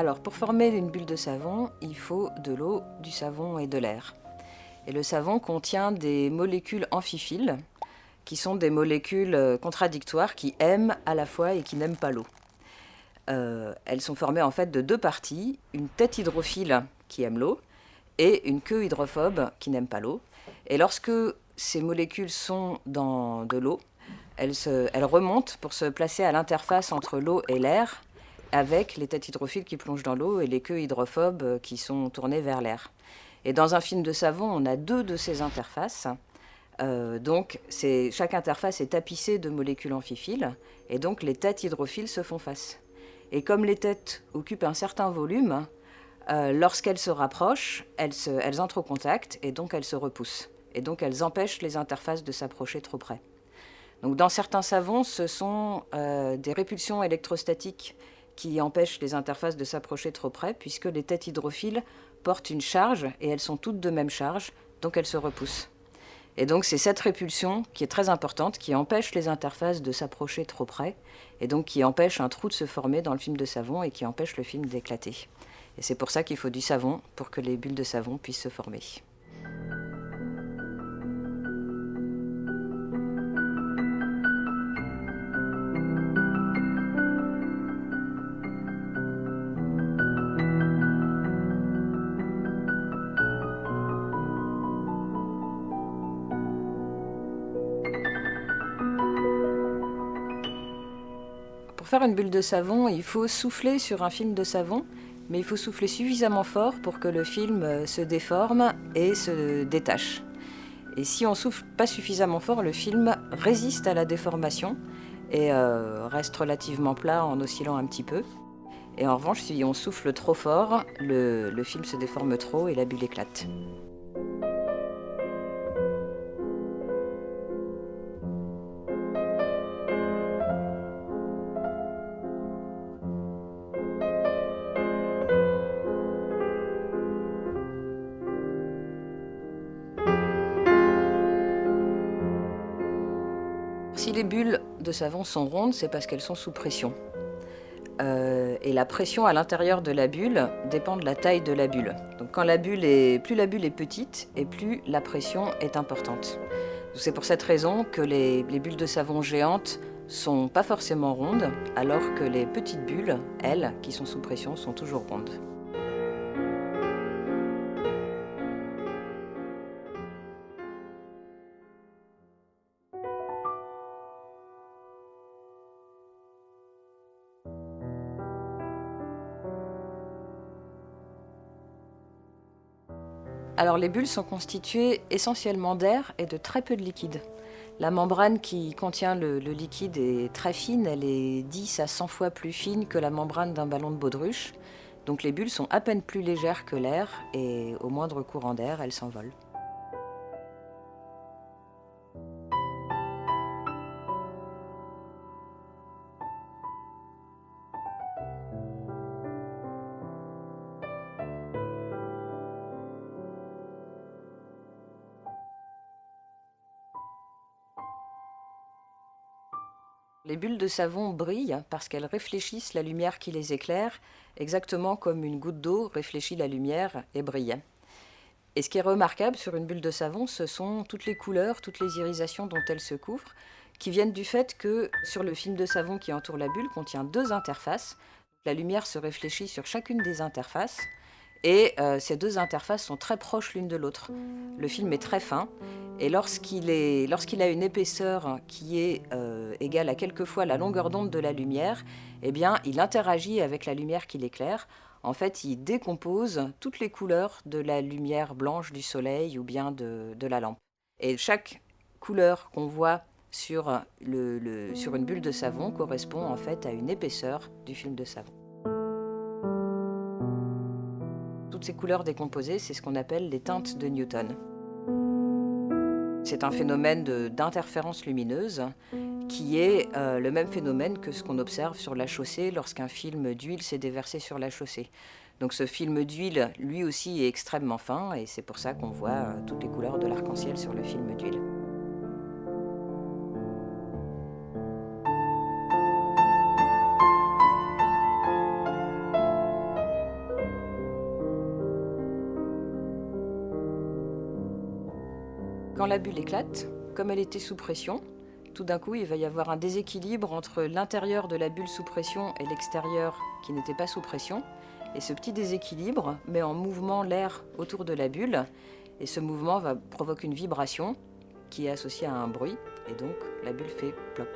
Alors, pour former une bulle de savon, il faut de l'eau, du savon et de l'air. Et le savon contient des molécules amphiphiles, qui sont des molécules euh, contradictoires qui aiment à la fois et qui n'aiment pas l'eau. Euh, elles sont formées en fait de deux parties, une tête hydrophile qui aime l'eau et une queue hydrophobe qui n'aime pas l'eau. Et lorsque ces molécules sont dans de l'eau, elles, elles, remontent pour se placer à l'interface entre l'eau et l'air avec les têtes hydrophiles qui plongent dans l'eau et les queues hydrophobes euh, qui sont tournées vers l'air. Et dans un film de savon, on a deux de ces interfaces. Euh, donc, chaque interface est tapissée de molécules amphiphiles, et donc les têtes hydrophiles se font face. Et comme les têtes occupent un certain volume, euh, lorsqu'elles se rapprochent, elles, entrent au contact, et donc elles se repoussent. Et donc elles empêchent les interfaces de s'approcher trop près. Donc dans certains savons, ce sont des répulsions électrostatiques qui empêchent les interfaces de s'approcher trop près, puisque les têtes hydrophiles portent une charge, et elles sont toutes de même charge, donc elles se repoussent. Et donc c'est cette répulsion qui est très importante, qui empêche les interfaces de s'approcher trop près, et donc qui empêche un trou de se former dans le film de savon et qui empêche le film d'éclater. Et c'est pour ça qu'il faut du savon, pour que les bulles de savon puissent se former. Faire une bulle de savon, il faut souffler sur un film de savon, mais il faut souffler suffisamment fort pour que le film euh, se déforme et se détache. Et si on souffle pas suffisamment fort, le film résiste à la déformation et euh, reste relativement plat en oscillant un petit peu. Et en revanche, si on souffle trop fort, le, le film se déforme trop et la bulle éclate. Si les bulles de savon sont rondes, c'est parce qu'elles sont sous pression. Euh, et la pression à l'intérieur de la bulle dépend de la taille de la bulle. Donc quand la bulle est, plus la bulle est petite et plus la pression est importante. C'est pour cette raison que les, les bulles de savon géantes sont pas forcément rondes, alors que les petites bulles, elles, qui sont sous pression, sont toujours rondes. Alors les bulles sont constituées essentiellement d'air et de très peu de liquide. La membrane qui contient le, liquide est très fine, elle est 10 à 100 fois plus fine que la membrane d'un ballon de baudruche. Donc les bulles sont à peine plus légères que l'air et au moindre courant d'air, elles s'envolent. Les bulles de savon brillent parce qu'elles réfléchissent la lumière qui les éclaire, exactement comme une goutte d'eau réfléchit la lumière et brille. Et ce qui est remarquable sur une bulle de savon, ce sont toutes les couleurs, toutes les irisations dont elle se couvre, qui viennent du fait que sur le film de savon qui entoure la bulle contient deux interfaces. La lumière se réfléchit sur chacune des interfaces, et euh, ces deux interfaces sont très proches l'une de l'autre. Le film est très fin, et lorsqu'il a une épaisseur qui est euh, égale à quelquefois la longueur d'onde de la lumière, eh bien, il interagit avec la lumière qui l'éclaire. En fait, il décompose toutes les couleurs de la lumière blanche du soleil ou bien de, la lampe. Et chaque couleur qu'on voit sur, sur une bulle de savon correspond en fait à une épaisseur du film de savon. toutes ces couleurs décomposées, c'est ce qu'on appelle les teintes de Newton. C'est un phénomène d'interférence lumineuse qui est euh, le même phénomène que ce qu'on observe sur la chaussée lorsqu'un film d'huile s'est déversé sur la chaussée. Donc ce film d'huile, lui aussi, est extrêmement fin et c'est pour ça qu'on voit euh, toutes les couleurs de l'arc-en-ciel sur le film d'huile. Quand la bulle éclate, comme elle était sous pression, tout d'un coup, il va y avoir un déséquilibre entre l'intérieur de la bulle sous pression et l'extérieur qui n'était pas sous pression. Et ce petit déséquilibre met en mouvement l'air autour de la bulle. Et ce mouvement va provoquer une vibration qui est associée à un bruit. Et donc, la bulle fait plop.